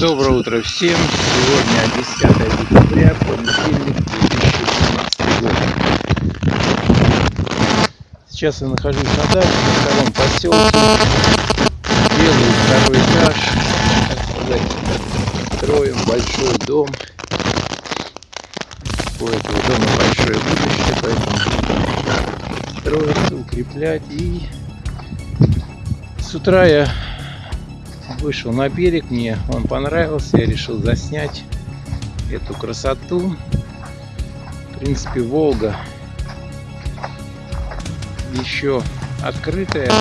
Доброе утро всем! Сегодня 10 декабря, понедельник 2017 год. Сейчас я нахожусь на даче, в втором поселке. Делаю второй этаж. Сказать, строим большой дом. У этого дома большое будущее, поэтому строится, укреплять. И с утра я вышел на берег, мне он понравился, я решил заснять эту красоту. В принципе, Волга еще открытая,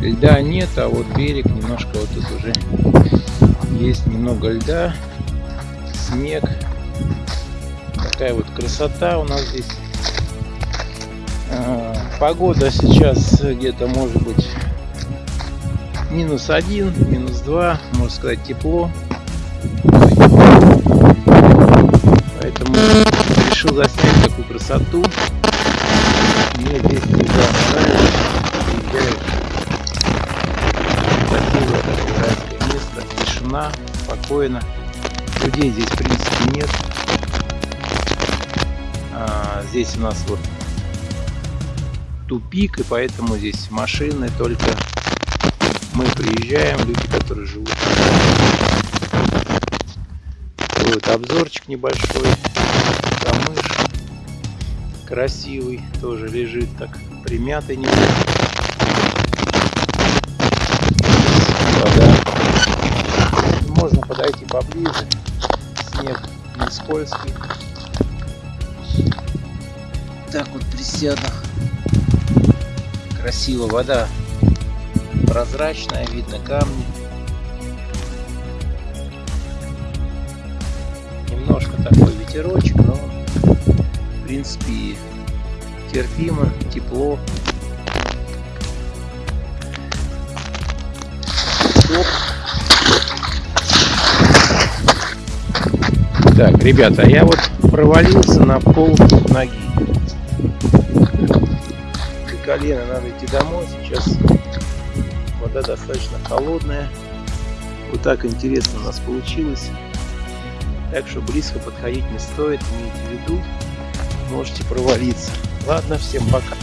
льда нет, а вот берег немножко вот тут уже есть немного льда, снег. Такая вот красота у нас здесь. А, погода сейчас где-то может быть минус один, минус два, можно сказать тепло. Поэтому решил заснять такую красоту. Мне здесь всегда. Спокойно. Людей здесь в принципе нет. А, здесь у нас вот тупик, и поэтому здесь машины только мы приезжаем, люди, которые живут. Вот обзорчик небольшой. Камыш красивый, тоже лежит так примятый немного. Поближе. Снег не скользкий. Так вот присяду. Красиво вода прозрачная, видно камни. Немножко такой ветерочек, но в принципе терпимо, тепло. Оп. Так, ребята, я вот провалился на пол ноги. До колена надо идти домой. Сейчас вода достаточно холодная. Вот так интересно у нас получилось. Так что близко подходить не стоит, имейте в виду, можете провалиться. Ладно, всем пока.